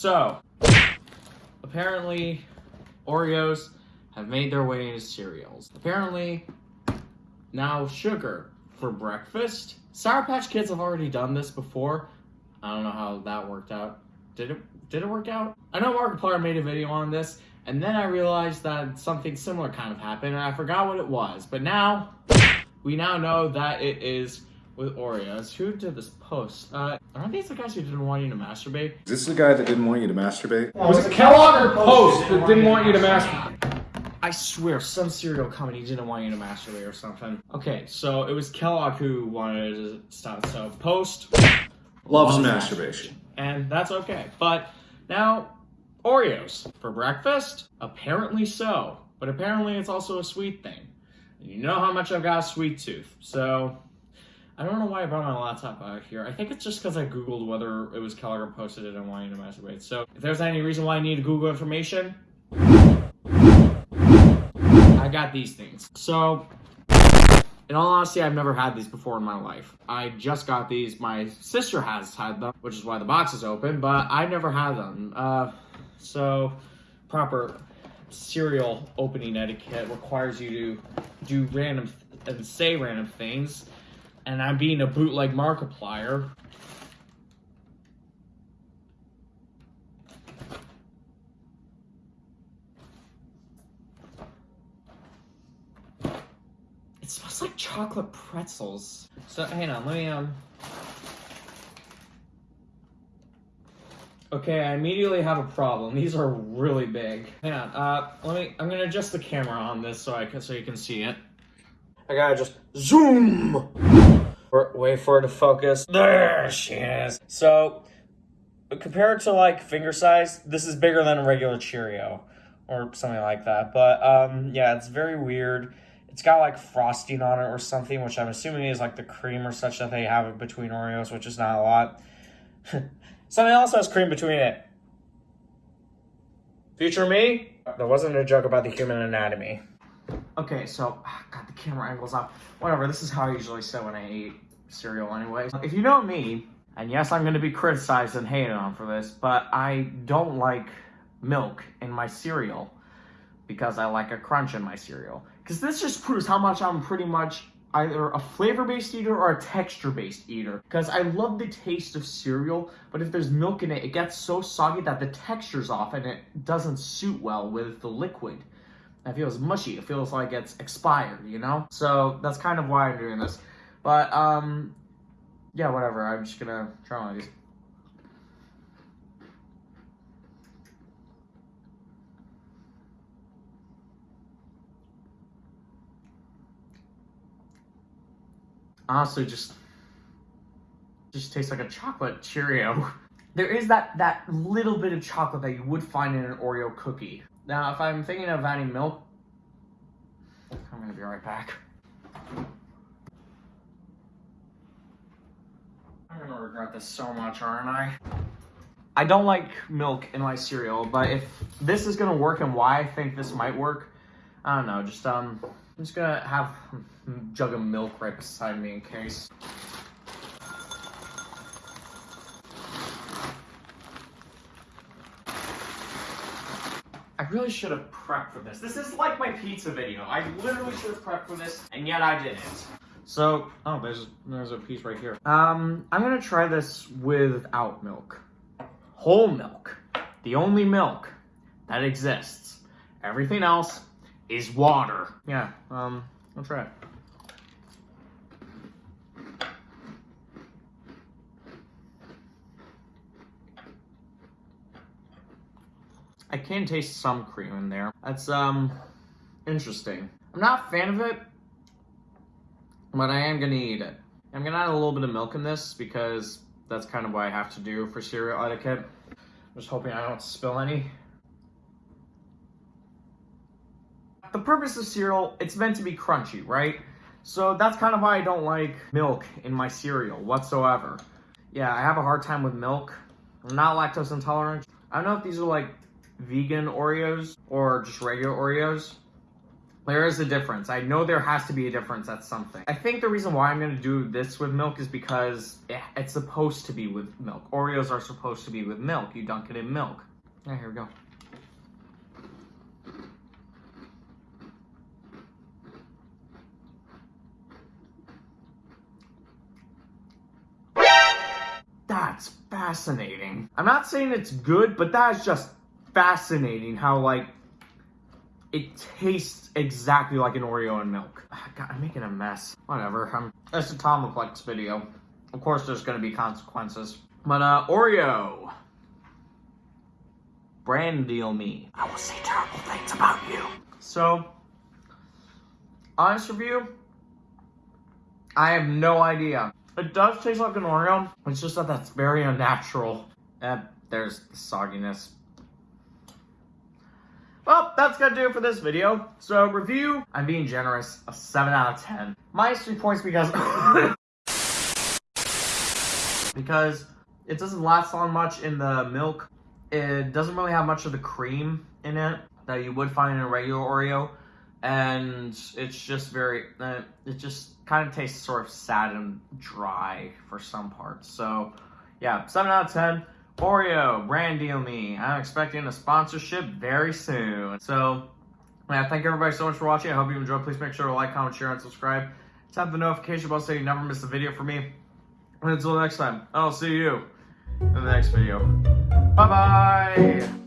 So, apparently, Oreos have made their way into cereals. Apparently, now sugar for breakfast. Sour Patch Kids have already done this before. I don't know how that worked out. Did it? Did it work out? I know Markiplier made a video on this, and then I realized that something similar kind of happened, and I forgot what it was. But now, we now know that it is with Oreos. Who did this post? Uh, aren't these the guys who didn't want you to masturbate? Is this the guy that didn't want you to masturbate? Was it Kellogg or Post that didn't want you to masturbate? I swear, some cereal company didn't want you to masturbate or something. Okay, so it was Kellogg who wanted to stop. So Post, Loves Loves masturbation. and that's okay. But now, Oreos for breakfast? Apparently so. But apparently it's also a sweet thing. And you know how much I've got a sweet tooth. So I don't know why I brought my laptop out here. I think it's just because I Googled whether it was Kellogg or Post that didn't want you to masturbate. So if there's any reason why I need Google information, I got these things. So in all honesty, I've never had these before in my life. I just got these. My sister has had them, which is why the box is open, but I never had them. Uh, so, proper cereal opening etiquette requires you to do random and say random things. And I'm being a bootleg Markiplier. It smells like chocolate pretzels. So hang on, let me um. Okay, I immediately have a problem. These are really big. Hang on, uh, let me. I'm gonna adjust the camera on this so I can so you can see it. I gotta just zoom. Wait for it to focus. There she is. So, compared to like finger size, this is bigger than a regular Cheerio or something like that. But um, yeah, it's very weird. It's got like frosting on it or something, which I'm assuming is like the cream or such that they have between Oreos, which is not a lot. something else has cream between it. Future me? That wasn't a joke about the human anatomy. Okay, so, ah, God, the camera angle's off. Whatever, this is how I usually sit when I eat cereal anyways. If you know me, and yes, I'm going to be criticized and hated on for this, but I don't like milk in my cereal because I like a crunch in my cereal. Because this just proves how much I'm pretty much either a flavor-based eater or a texture-based eater. Because I love the taste of cereal, but if there's milk in it, it gets so soggy that the texture's off and it doesn't suit well with the liquid. It feels mushy. It feels like it's expired, you know? So that's kind of why I'm doing this. But, um, yeah, whatever. I'm just gonna try one of these. Honestly, just just tastes like a chocolate Cheerio. There is that that little bit of chocolate that you would find in an Oreo cookie. Now, if I'm thinking of adding milk, I'm gonna be right back. I'm gonna regret this so much, aren't I? I don't like milk in my cereal, but if this is gonna work and why I think this might work, I don't know. Just um, I'm just gonna have a jug of milk right beside me in case. Really should have prepped for this. This is like my pizza video. I literally should have prepped for this, and yet I didn't. So, oh, there's there's a piece right here. Um, I'm gonna try this without milk. Whole milk. The only milk that exists. Everything else is water. Yeah, um, I'll try it. I can taste some cream in there. That's, um, interesting. I'm not a fan of it, but I am gonna eat it. I'm gonna add a little bit of milk in this because that's kind of what I have to do for cereal etiquette. I'm just hoping I don't spill any. The purpose of cereal, it's meant to be crunchy, right? So that's kind of why I don't like milk in my cereal whatsoever. Yeah, I have a hard time with milk. I'm not lactose intolerant. I don't know if these are like vegan Oreos or just regular Oreos. There is a difference. I know there has to be a difference That's something. I think the reason why I'm going to do this with milk is because it's supposed to be with milk. Oreos are supposed to be with milk. You dunk it in milk. Yeah, here we go. That's fascinating. I'm not saying it's good, but that's just fascinating how, like, it tastes exactly like an Oreo and milk. God, I'm making a mess. Whatever. I'm, it's a Tomoplex video. Of course, there's going to be consequences. But, uh, Oreo. Brand deal me. I will say terrible things about you. So, honest review, I have no idea. It does taste like an Oreo. It's just that that's very unnatural. And there's the sogginess. Well, that's gonna do it for this video. So, review, I'm being generous, a 7 out of 10. Minus 3 points because... because it doesn't last on much in the milk. It doesn't really have much of the cream in it that you would find in a regular Oreo. And it's just very, uh, it just kind of tastes sort of sad and dry for some parts. So, yeah, 7 out of 10. Oreo, brand deal me. I'm expecting a sponsorship very soon. So, yeah, thank everybody so much for watching. I hope you enjoyed. Please make sure to like, comment, share, and subscribe. Tap the notification bell so you never miss a video from me. And until next time, I'll see you in the next video. Bye-bye!